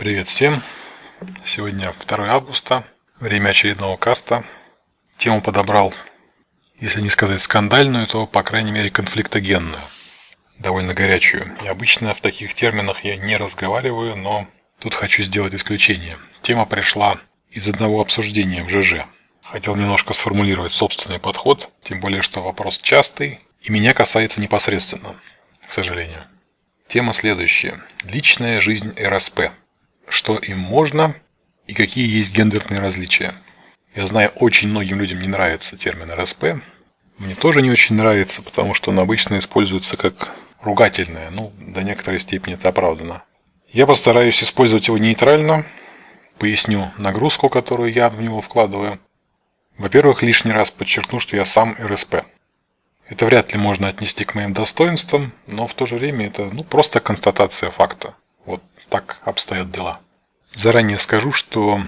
Привет всем! Сегодня 2 августа, время очередного каста. Тему подобрал, если не сказать скандальную, то, по крайней мере, конфликтогенную. Довольно горячую. И обычно в таких терминах я не разговариваю, но тут хочу сделать исключение. Тема пришла из одного обсуждения в ЖЖ. Хотел немножко сформулировать собственный подход, тем более, что вопрос частый и меня касается непосредственно, к сожалению. Тема следующая. Личная жизнь РСП что им можно и какие есть гендерные различия. Я знаю, очень многим людям не нравится термин РСП. Мне тоже не очень нравится, потому что он обычно используется как ругательное. Ну, до некоторой степени это оправдано. Я постараюсь использовать его нейтрально, поясню нагрузку, которую я в него вкладываю. Во-первых, лишний раз подчеркну, что я сам РСП. Это вряд ли можно отнести к моим достоинствам, но в то же время это ну, просто констатация факта. Вот так обстоят дела. Заранее скажу, что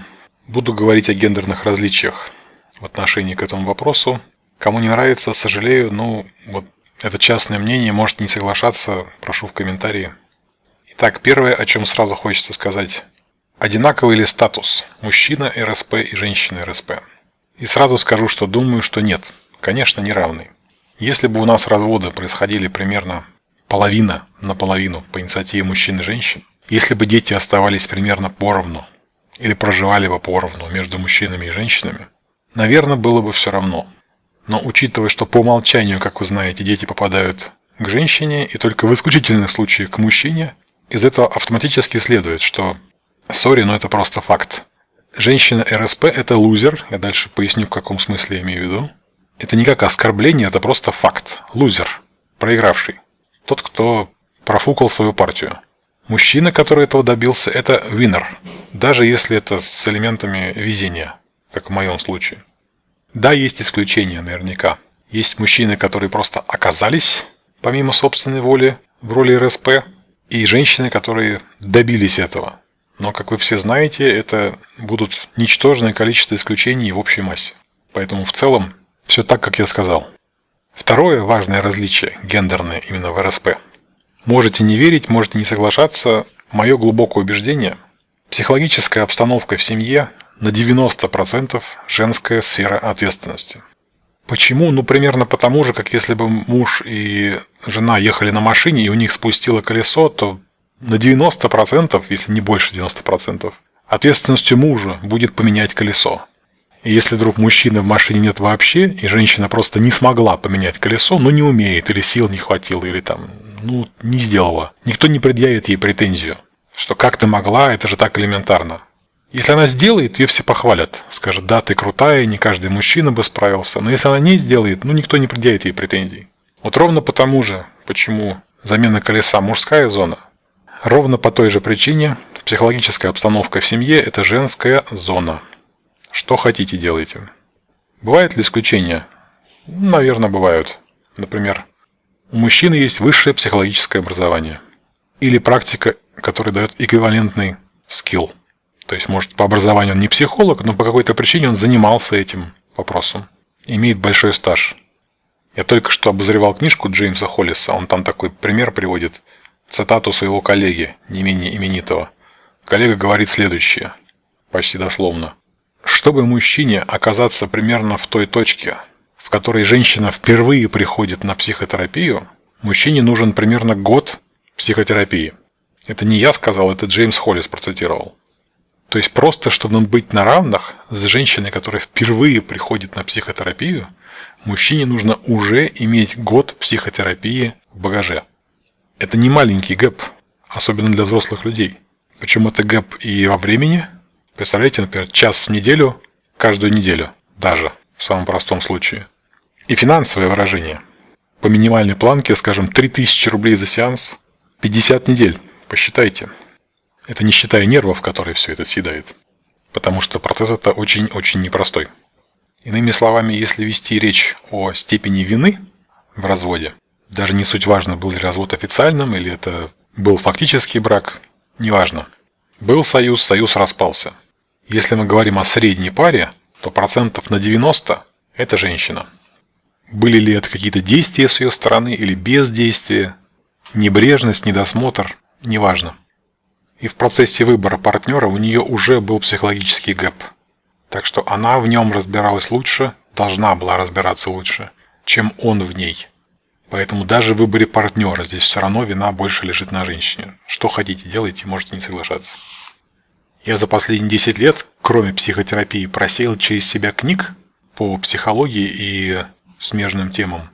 буду говорить о гендерных различиях в отношении к этому вопросу. Кому не нравится, сожалею, но вот это частное мнение, может не соглашаться, прошу в комментарии. Итак, первое, о чем сразу хочется сказать. Одинаковый ли статус мужчина РСП и женщина РСП? И сразу скажу, что думаю, что нет. Конечно, не равный. Если бы у нас разводы происходили примерно половина на половину по инициативе мужчин и женщин, если бы дети оставались примерно поровну или проживали бы поровну между мужчинами и женщинами, наверное, было бы все равно. Но учитывая, что по умолчанию, как вы знаете, дети попадают к женщине и только в исключительных случаях к мужчине, из этого автоматически следует, что, сори, но это просто факт. Женщина РСП – это лузер, я дальше поясню, в каком смысле я имею в виду. Это не как оскорбление, это просто факт. Лузер, проигравший. Тот, кто профукал свою партию. Мужчина, который этого добился, это winner, даже если это с элементами везения, как в моем случае. Да, есть исключения наверняка. Есть мужчины, которые просто оказались, помимо собственной воли, в роли РСП, и женщины, которые добились этого. Но, как вы все знаете, это будут ничтожное количество исключений в общей массе. Поэтому в целом все так, как я сказал. Второе важное различие, гендерное именно в РСП – Можете не верить, можете не соглашаться. Мое глубокое убеждение – психологическая обстановка в семье на 90% женская сфера ответственности. Почему? Ну, примерно потому же, как если бы муж и жена ехали на машине, и у них спустило колесо, то на 90%, если не больше 90%, ответственностью мужа будет поменять колесо. И если вдруг мужчины в машине нет вообще, и женщина просто не смогла поменять колесо, ну не умеет, или сил не хватило, или там ну, не сделала. Никто не предъявит ей претензию, что как ты могла, это же так элементарно. Если она сделает, ее все похвалят. Скажут, да, ты крутая, не каждый мужчина бы справился. Но если она не сделает, ну никто не предъявит ей претензий. Вот ровно потому же, почему замена колеса мужская зона, ровно по той же причине психологическая обстановка в семье – это женская зона. Что хотите делайте. Бывают ли исключения? Наверное, бывают. Например, у мужчины есть высшее психологическое образование. Или практика, которая дает эквивалентный скилл. То есть, может, по образованию он не психолог, но по какой-то причине он занимался этим вопросом. Имеет большой стаж. Я только что обозревал книжку Джеймса Холлиса. Он там такой пример приводит. Цитату своего коллеги, не менее именитого. Коллега говорит следующее. Почти дословно. Чтобы мужчине оказаться примерно в той точке, которой женщина впервые приходит на психотерапию, мужчине нужен примерно год психотерапии. Это не я сказал, это Джеймс Холлис процитировал. То есть просто, чтобы быть на равных с женщиной, которая впервые приходит на психотерапию, мужчине нужно уже иметь год психотерапии в багаже. Это не маленький gap, особенно для взрослых людей. Причем это gap и во времени. Представляете, например, час в неделю, каждую неделю, даже в самом простом случае. И финансовое выражение. По минимальной планке, скажем, 3000 рублей за сеанс, 50 недель. Посчитайте. Это не считая нервов, которые все это съедает. Потому что процесс это очень-очень непростой. Иными словами, если вести речь о степени вины в разводе, даже не суть важно, был ли развод официальным или это был фактический брак, неважно. Был союз, союз распался. Если мы говорим о средней паре, то процентов на 90 – это женщина. Были ли это какие-то действия с ее стороны или бездействие, небрежность, недосмотр, неважно. И в процессе выбора партнера у нее уже был психологический гэп. Так что она в нем разбиралась лучше, должна была разбираться лучше, чем он в ней. Поэтому даже в выборе партнера здесь все равно вина больше лежит на женщине. Что хотите, делайте, можете не соглашаться. Я за последние 10 лет, кроме психотерапии, просеял через себя книг по психологии и смежным темам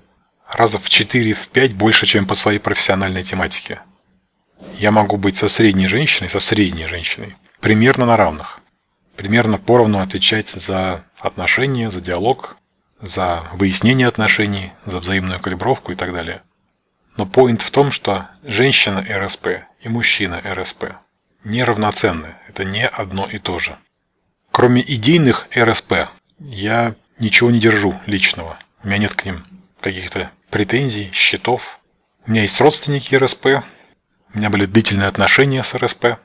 раза в 4-5 больше, чем по своей профессиональной тематике. Я могу быть со средней женщиной, со средней женщиной, примерно на равных. Примерно поровну отвечать за отношения, за диалог, за выяснение отношений, за взаимную калибровку и так далее. Но поинт в том, что женщина РСП и мужчина РСП неравноценны. Это не одно и то же. Кроме идейных РСП, я ничего не держу личного. У меня нет к ним каких-то претензий, счетов. У меня есть родственники РСП, у меня были длительные отношения с РСП,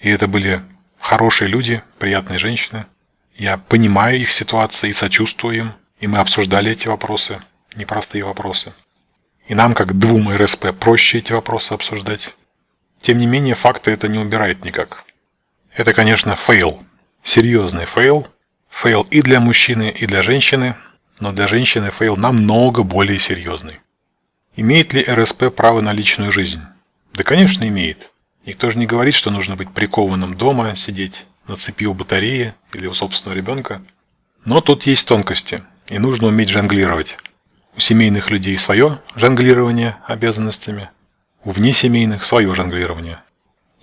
и это были хорошие люди, приятные женщины. Я понимаю их ситуации и сочувствую им, и мы обсуждали эти вопросы, непростые вопросы. И нам, как двум РСП, проще эти вопросы обсуждать. Тем не менее, факты это не убирает никак. Это, конечно, fail. Серьезный fail. Fail и для мужчины, и для женщины – но для женщины fail намного более серьезный. Имеет ли РСП право на личную жизнь? Да, конечно, имеет. Никто же не говорит, что нужно быть прикованным дома, сидеть на цепи у батареи или у собственного ребенка. Но тут есть тонкости, и нужно уметь жонглировать. У семейных людей свое жонглирование обязанностями, у внесемейных свое жонглирование.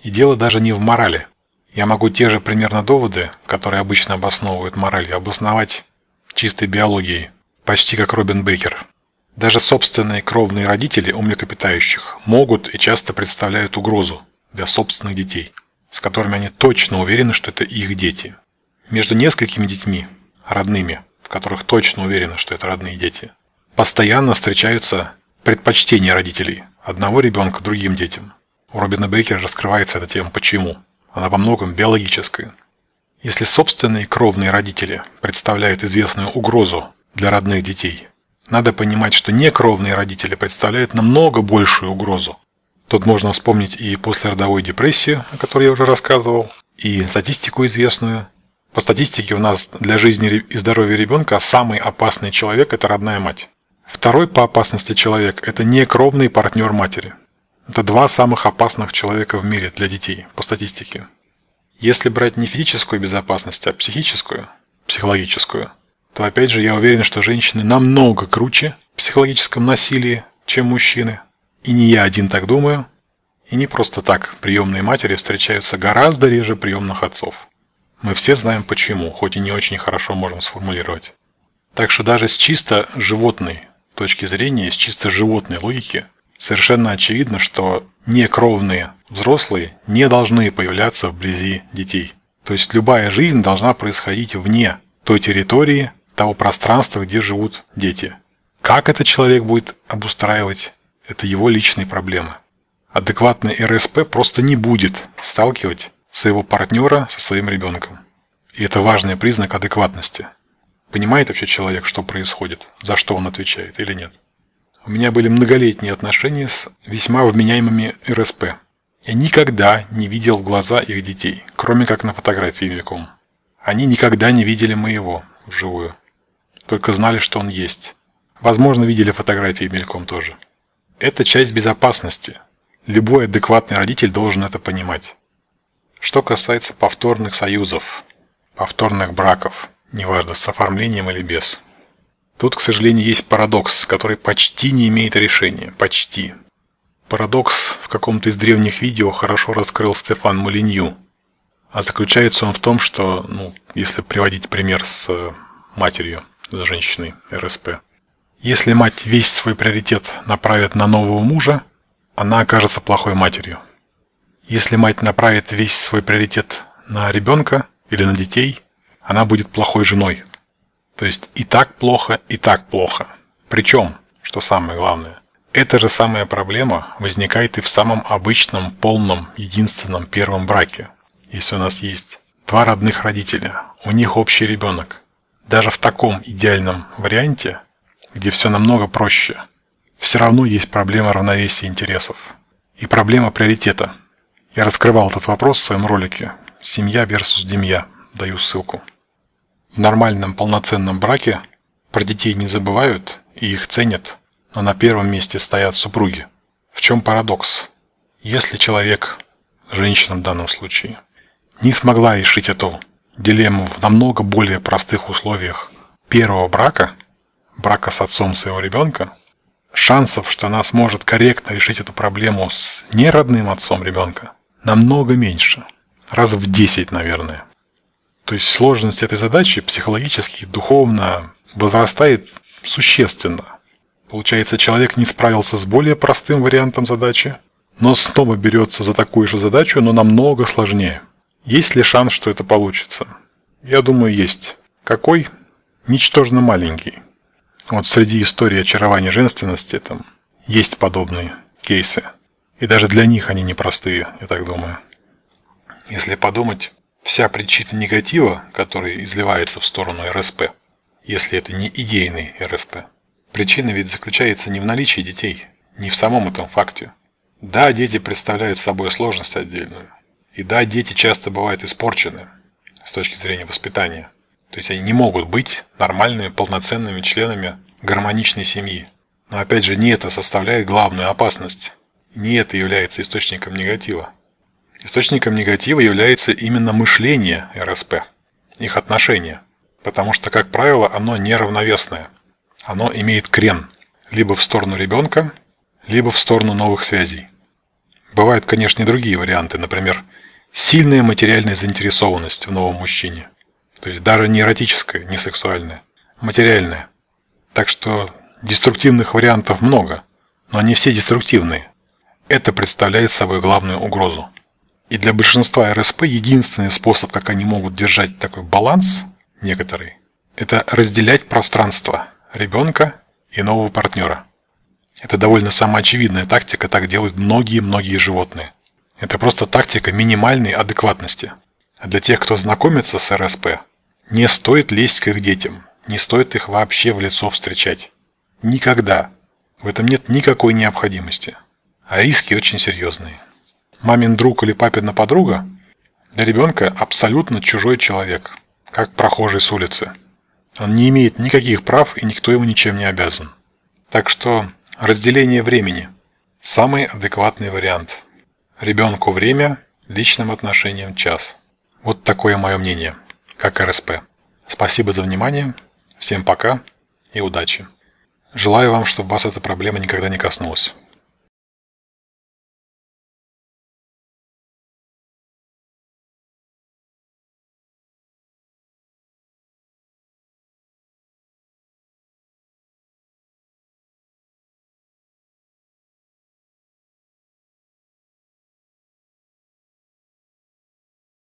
И дело даже не в морали. Я могу те же примерно доводы, которые обычно обосновывают мораль, обосновать чистой биологией, почти как Робин Бейкер. Даже собственные кровные родители у млекопитающих могут и часто представляют угрозу для собственных детей, с которыми они точно уверены, что это их дети. Между несколькими детьми, родными, в которых точно уверены, что это родные дети, постоянно встречаются предпочтения родителей одного ребенка другим детям. У Робина Бейкера раскрывается эта тема «Почему?». Она во многом биологическая. Если собственные кровные родители представляют известную угрозу для родных детей, надо понимать, что некровные родители представляют намного большую угрозу. Тут можно вспомнить и послеродовую депрессию, о которой я уже рассказывал, и статистику известную. По статистике у нас для жизни и здоровья ребенка самый опасный человек – это родная мать. Второй по опасности человек – это некровный партнер матери. Это два самых опасных человека в мире для детей по статистике. Если брать не физическую безопасность, а психическую, психологическую, то опять же я уверен, что женщины намного круче в психологическом насилии, чем мужчины. И не я один так думаю. И не просто так приемные матери встречаются гораздо реже приемных отцов. Мы все знаем почему, хоть и не очень хорошо можем сформулировать. Так что даже с чисто животной точки зрения, с чисто животной логики, совершенно очевидно, что некровные взрослые не должны появляться вблизи детей. То есть любая жизнь должна происходить вне той территории, того пространства, где живут дети. Как этот человек будет обустраивать, это его личные проблемы. Адекватный РСП просто не будет сталкивать своего партнера со своим ребенком. И это важный признак адекватности. Понимает вообще человек, что происходит, за что он отвечает или нет. У меня были многолетние отношения с весьма вменяемыми РСП. Я никогда не видел глаза их детей, кроме как на фотографии мельком. Они никогда не видели моего вживую. Только знали, что он есть. Возможно, видели фотографии мельком тоже. Это часть безопасности. Любой адекватный родитель должен это понимать. Что касается повторных союзов, повторных браков, неважно с оформлением или без. Тут, к сожалению, есть парадокс, который почти не имеет решения. Почти. Парадокс в каком-то из древних видео хорошо раскрыл Стефан Молинью. А заключается он в том, что, ну, если приводить пример с э, матерью, с женщиной РСП. Если мать весь свой приоритет направит на нового мужа, она окажется плохой матерью. Если мать направит весь свой приоритет на ребенка или на детей, она будет плохой женой. То есть и так плохо, и так плохо. Причем, что самое главное, эта же самая проблема возникает и в самом обычном, полном, единственном первом браке. Если у нас есть два родных родителя, у них общий ребенок. Даже в таком идеальном варианте, где все намного проще, все равно есть проблема равновесия интересов и проблема приоритета. Я раскрывал этот вопрос в своем ролике «Семья versus Демья». Даю ссылку. В нормальном полноценном браке про детей не забывают и их ценят, но на первом месте стоят супруги. В чем парадокс? Если человек, женщина в данном случае, не смогла решить эту дилемму в намного более простых условиях первого брака, брака с отцом своего ребенка, шансов, что она сможет корректно решить эту проблему с неродным отцом ребенка, намного меньше. Раз в 10, наверное. То есть сложность этой задачи психологически, духовно возрастает существенно. Получается, человек не справился с более простым вариантом задачи, но снова берется за такую же задачу, но намного сложнее. Есть ли шанс, что это получится? Я думаю, есть. Какой? Ничтожно маленький. Вот среди истории очарования женственности там есть подобные кейсы. И даже для них они непростые, я так думаю. Если подумать, вся причина негатива, который изливается в сторону РСП, если это не идейный РСП, причина ведь заключается не в наличии детей, не в самом этом факте. Да, дети представляют собой сложность отдельную, и да, дети часто бывают испорчены с точки зрения воспитания. То есть они не могут быть нормальными, полноценными членами гармоничной семьи. Но опять же, не это составляет главную опасность. Не это является источником негатива. Источником негатива является именно мышление РСП, их отношения. Потому что, как правило, оно неравновесное. Оно имеет крен либо в сторону ребенка, либо в сторону новых связей. Бывают, конечно, и другие варианты, например, Сильная материальная заинтересованность в новом мужчине. То есть даже не эротическая, не сексуальная, материальная. Так что деструктивных вариантов много, но они все деструктивные. Это представляет собой главную угрозу. И для большинства РСП единственный способ, как они могут держать такой баланс, некоторые, это разделять пространство ребенка и нового партнера. Это довольно самоочевидная тактика, так делают многие-многие животные. Это просто тактика минимальной адекватности. А для тех, кто знакомится с РСП, не стоит лезть к их детям, не стоит их вообще в лицо встречать. Никогда. В этом нет никакой необходимости. А риски очень серьезные. Мамин друг или папина подруга для ребенка абсолютно чужой человек, как прохожий с улицы. Он не имеет никаких прав и никто ему ничем не обязан. Так что разделение времени – самый адекватный вариант – Ребенку время, личным отношениям час. Вот такое мое мнение, как РСП. Спасибо за внимание, всем пока и удачи. Желаю вам, чтобы вас эта проблема никогда не коснулась.